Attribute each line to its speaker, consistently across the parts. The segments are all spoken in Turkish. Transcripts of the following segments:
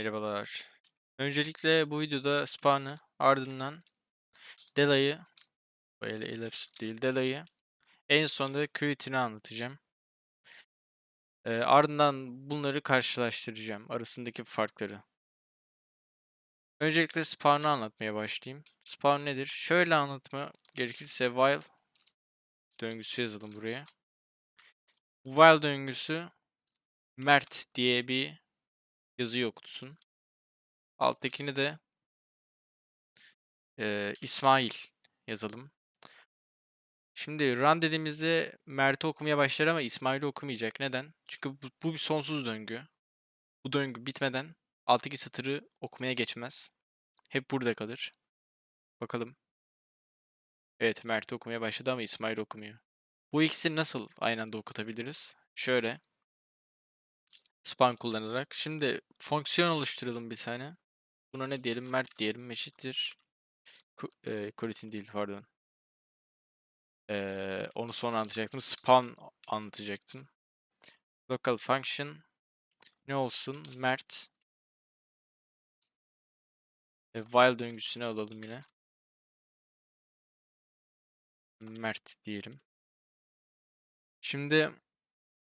Speaker 1: Merhabalar. Öncelikle bu videoda spawn'ı ardından Dela'yı böyle elapsed değil Dela'yı en sonunda Creatine'i anlatacağım. Ee, ardından bunları karşılaştıracağım arasındaki farkları. Öncelikle spawn'ı anlatmaya başlayayım. Spawn nedir? Şöyle anlatma gerekirse while döngüsü yazalım buraya. While döngüsü Mert diye bir yazıyı okutsun. Alttakini de e, İsmail yazalım. Şimdi run dediğimizde Mert'i okumaya başlar ama İsmail'i okumayacak. Neden? Çünkü bu, bu bir sonsuz döngü. Bu döngü bitmeden alttaki satırı okumaya geçmez. Hep burada kalır. Bakalım. Evet Mert'i okumaya başladı ama İsmail okumuyor. Bu ikisini nasıl aynı anda okutabiliriz? Şöyle. Span kullanarak. Şimdi fonksiyon oluşturalım bir tane. Buna ne diyelim? Mert diyelim. Eşittir. E, Kuritin değil pardon. Ee, onu sonra anlatacaktım. Spawn anlatacaktım. Local function ne olsun? Mert. E, while döngüsünü alalım yine. Mert diyelim. Şimdi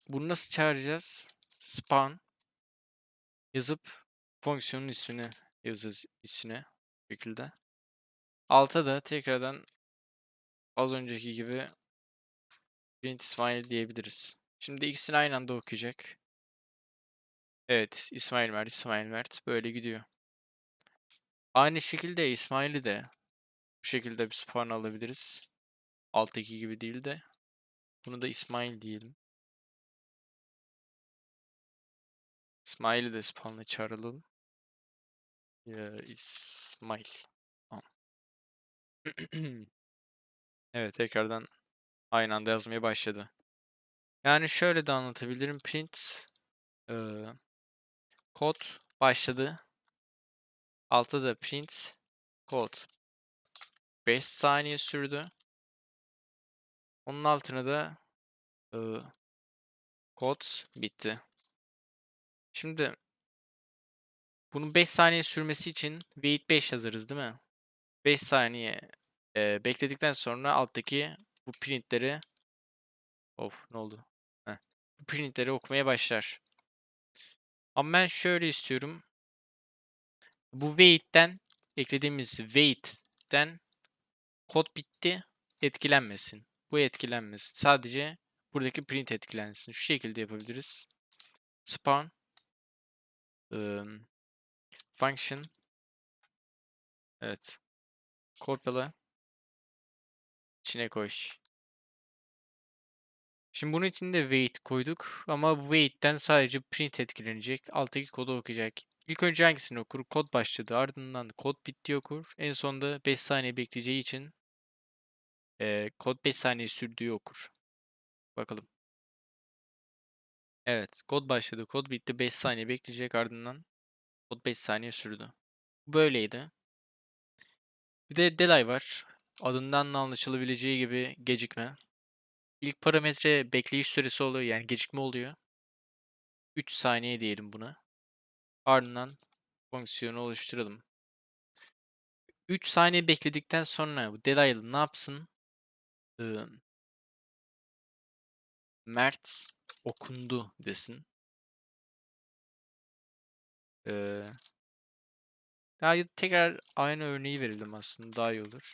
Speaker 1: bunu nasıl çağıracağız? Spawn yazıp fonksiyonun ismini yazacağız içine şekilde. Alta da tekrardan az önceki gibi print İsmail diyebiliriz. Şimdi ikisini aynı anda okuyacak. Evet, İsmail Mert, İsmail Mert böyle gidiyor. Aynı şekilde İsmail'i de bu şekilde bir spawn alabiliriz. Alttaki gibi değil de. Bunu da İsmail diyelim. İsmail'i de spawn'la çağıralım. Ya, İsmail. evet tekrardan aynı anda yazmaya başladı. Yani şöyle de anlatabilirim. Print e, kod başladı. Altta da print kod 5 saniye sürdü. Onun altına da e, kod bitti. Şimdi bunun 5 saniye sürmesi için wait 5 yazarız değil mi? 5 saniye e, bekledikten sonra alttaki bu printleri of ne oldu? Heh. Bu printleri okumaya başlar. Ama ben şöyle istiyorum. Bu wait'ten eklediğimiz wait'ten kod bitti etkilenmesin. Bu etkilenmesin. Sadece buradaki print etkilensin. Şu şekilde yapabiliriz. Spawn um, function evet kopyala içine koy. Şimdi bunun için de wait koyduk ama wait'ten sadece print etkilenecek. Alttaki kodu okuyacak. İlk önce hangisini okur? Kod başladı. Ardından kod bitti okur. En sonunda 5 saniye bekleyeceği için e, kod 5 saniye sürdüğü okur. Bakalım. Evet. Kod başladı. Kod bitti. 5 saniye bekleyecek. Ardından kod 5 saniye sürdü. Böyleydi. Bir de delay var. Adından da anlaşılabileceği gibi gecikme. İlk parametre bekleyiş süresi oluyor. Yani gecikme oluyor. 3 saniye diyelim buna. Ardından fonksiyonu oluşturalım. 3 saniye bekledikten sonra bu delaylı ne yapsın? Mert okundu desin. Ee, daha tekrar aynı örneği verelim aslında daha iyi olur.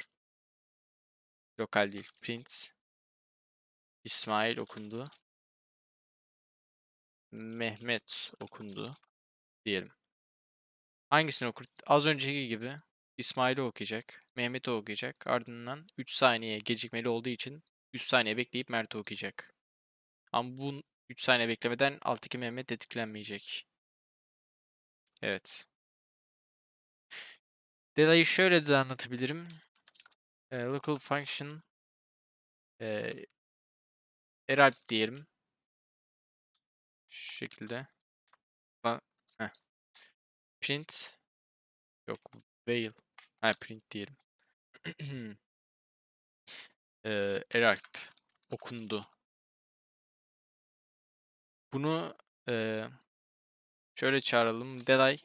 Speaker 1: Lokal değil. Print. İsmail okundu. Mehmet okundu diyelim. Hangisini okur? Az önceki gibi İsmail'i okuyacak. Mehmet'i okuyacak. Ardından 3 saniye gecikmeli olduğu için 3 saniye bekleyip Mert'i okuyacak. Ama bu 3 saniye beklemeden alttaki Mehmet tetiklenmeyecek. Evet. Delay'ı şöyle de anlatabilirim. E, local function e, eralp diyelim. Şu şekilde. Heh. Print yok veil. Ha print diyelim. e, eralp okundu. Bunu e, şöyle çağıralım. Delay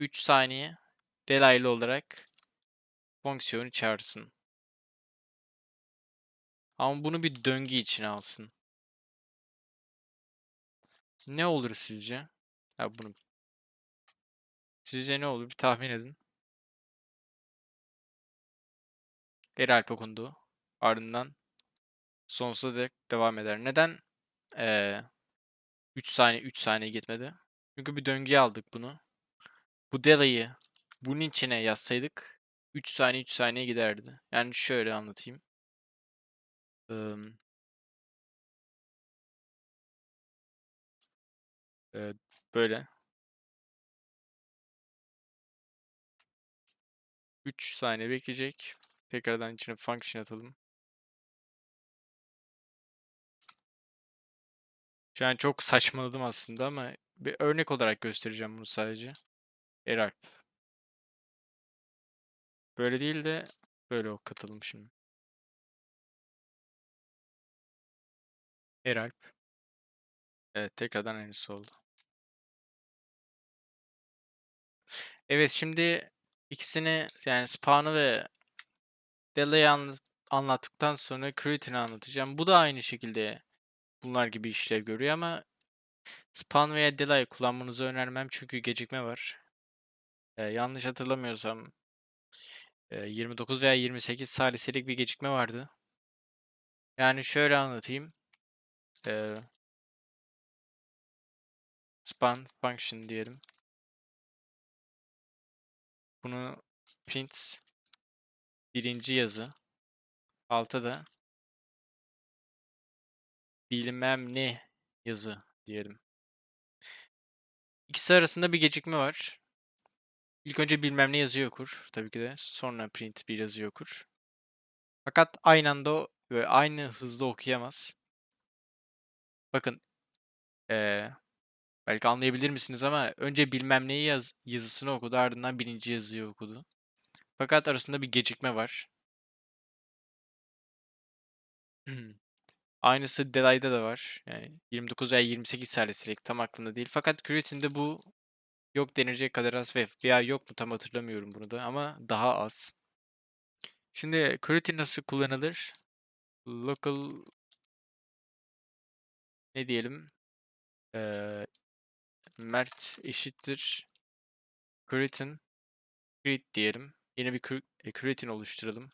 Speaker 1: 3 saniye delaylı olarak fonksiyonu çağırsın. Ama bunu bir döngü içine alsın. Ne olur sizce? Ya bunu Sizce ne olur? Bir tahmin edin. Geri alp okundu. Ardından sonsuza dek devam eder. Neden ee, 3 saniye 3 saniye gitmedi? Çünkü bir döngüye aldık bunu. Bu delay'ı bunun içine yazsaydık 3 saniye 3 saniye giderdi. Yani şöyle anlatayım. Ee, e, böyle. 3 saniye bekleyecek. Tekrardan içine function atalım. Şu an çok saçmaladım aslında ama bir örnek olarak göstereceğim bunu sadece. Eralp. Böyle değil de böyle ok şimdi. Eralp. Evet tekrardan aynısı oldu. Evet şimdi ikisini yani spawn'ı ve delay'ı anlat anlattıktan sonra create'ini anlatacağım. Bu da aynı şekilde bunlar gibi işlev görüyor ama spawn veya delay kullanmanızı önermem çünkü gecikme var. Ee, yanlış hatırlamıyorsam 29 veya 28 saliselik bir gecikme vardı. Yani şöyle anlatayım. Ee, span function diyelim. Bunu print birinci yazı altta da bilmem ne yazı diyelim. İkisi arasında bir gecikme var. İlk önce bilmem ne yazıyı okur tabii ki de. Sonra print bir yazıyı okur. Fakat aynı anda ve aynı hızda okuyamaz. Bakın ee, belki anlayabilir misiniz ama önce bilmem neyi yaz, yazısını okudu ardından birinci yazıyı okudu. Fakat arasında bir gecikme var. Aynısı Delay'da da var. Yani 29 veya 28 salisilik tam aklımda değil. Fakat Creatine'de bu yok denilecek kadar az ve veya yok mu tam hatırlamıyorum bunu da ama daha az. Şimdi Creatine nasıl kullanılır? Local ne diyelim? Ee, Mert eşittir Creatine create diyelim. Yeni bir creatine oluşturalım.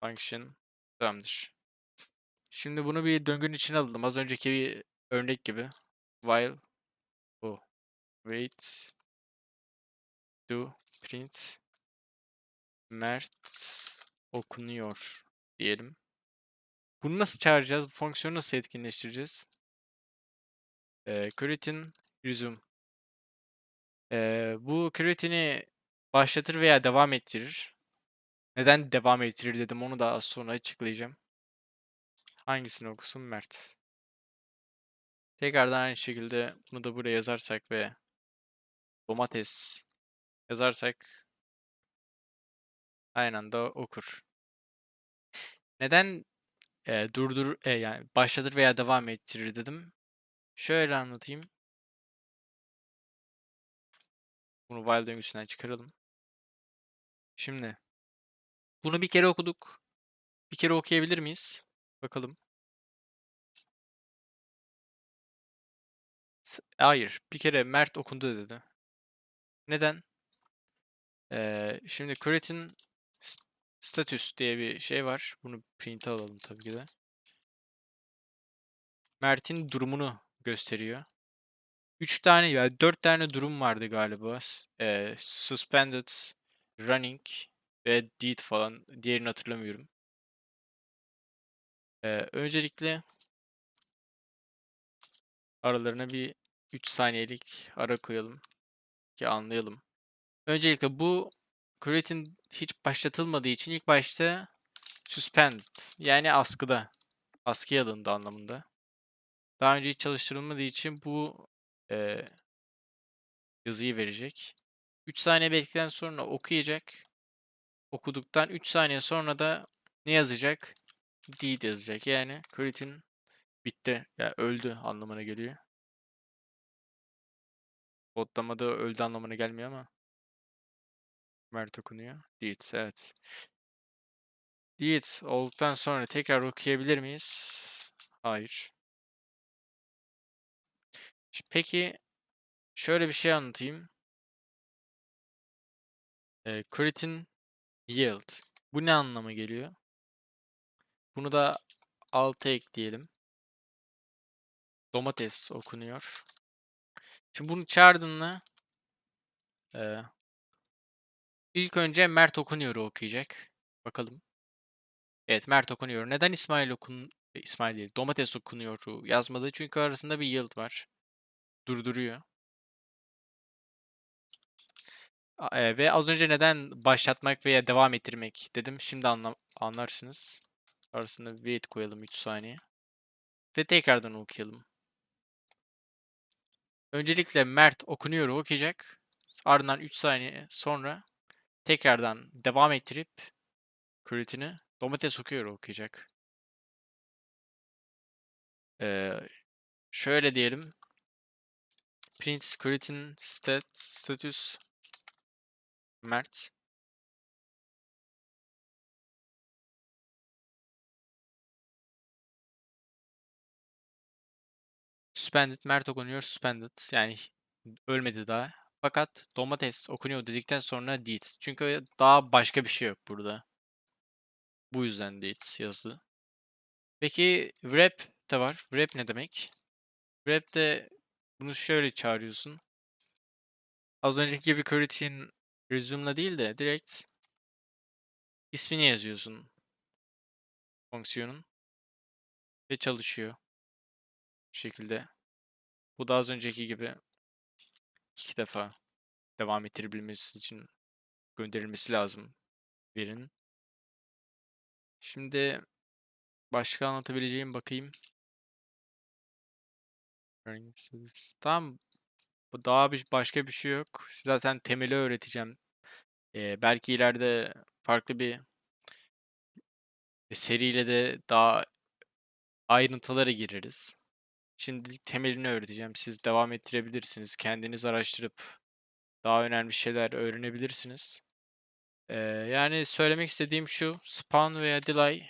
Speaker 1: Function tamamdır. Şimdi bunu bir döngünün içine alalım. Az önceki bir örnek gibi. While oh, wait do print Mert okunuyor diyelim. Bunu nasıl çağıracağız? Bu fonksiyonu nasıl etkinleştireceğiz? Ee, creatine resume. Ee, bu creatine'i başlatır veya devam ettirir. Neden devam ettirir dedim onu da az sonra açıklayacağım. Hangisini okusun? Mert. Tekrardan aynı şekilde bunu da buraya yazarsak ve domates yazarsak aynı anda okur. Neden e, durdur e, yani başlatır veya devam ettirir dedim. Şöyle anlatayım. Bunu while döngüsünden çıkaralım. Şimdi bunu bir kere okuduk. Bir kere okuyabilir miyiz? Bakalım. Hayır. Bir kere Mert okundu dedi. Neden? Ee, şimdi create'in status diye bir şey var. Bunu print alalım tabii ki de. Mert'in durumunu gösteriyor. 3 tane ya 4 tane durum vardı galiba. Ee, suspended, running ve deed falan. Diğerini hatırlamıyorum. Ee, öncelikle aralarına bir 3 saniyelik ara koyalım ki anlayalım. Öncelikle bu create'in hiç başlatılmadığı için ilk başta suspended yani askıda. Askıya alındı anlamında. Daha önce hiç çalıştırılmadığı için bu e, yazıyı verecek. 3 saniye bekledikten sonra okuyacak. Okuduktan 3 saniye sonra da ne yazacak? Deed yazacak. Yani create'in bitti. Ya yani öldü anlamına geliyor. Kodlamada öldü anlamına gelmiyor ama. Mert okunuyor. Diet, evet. Diet olduktan sonra tekrar okuyabilir miyiz? Hayır. Peki şöyle bir şey anlatayım. Creatine yield. Bu ne anlama geliyor? Bunu da alta ekleyelim. Domates okunuyor. Şimdi bunu çağırdığında e, ilk önce Mert okunuyor'u okuyacak. Bakalım. Evet Mert okunuyor. Neden İsmail okun e, İsmail değil. Domates okunuyor'u yazmadı? Çünkü arasında bir yield var. Durduruyor. E, ve az önce neden başlatmak veya devam ettirmek dedim. Şimdi anla anlarsınız. Arasında wait koyalım 3 saniye. Ve tekrardan okuyalım. Öncelikle Mert okunuyor okuyacak. Ardından 3 saniye sonra tekrardan devam ettirip creatine'i domates okuyor okuyacak. Ee, şöyle diyelim. Print creatine stat status Mert Suspended, Mert okunuyor suspended. Yani ölmedi daha. Fakat domates okunuyor dedikten sonra deed. Çünkü daha başka bir şey yok burada. Bu yüzden deed yazdı. Peki wrap de var. Wrap ne demek? Wrap de bunu şöyle çağırıyorsun. Az önceki gibi creatine resume'la değil de direkt ismini yazıyorsun fonksiyonun ve çalışıyor. Bu şekilde. Bu da az önceki gibi iki defa devam ettirebilmesi için gönderilmesi lazım verinin. Şimdi başka anlatabileceğim bakayım. Bu daha bir başka bir şey yok. Size zaten temeli öğreteceğim. Ee, belki ileride farklı bir seriyle de daha ayrıntılara gireriz. Şimdilik temelini öğreteceğim. Siz devam ettirebilirsiniz. Kendiniz araştırıp daha önemli şeyler öğrenebilirsiniz. Ee, yani söylemek istediğim şu. Spawn veya delay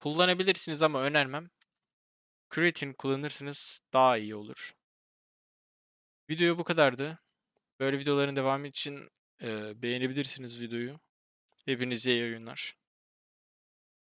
Speaker 1: kullanabilirsiniz ama önermem. Creatine kullanırsınız daha iyi olur. Video bu kadardı. Böyle videoların devamı için e, beğenebilirsiniz videoyu. Hepinize iyi oyunlar.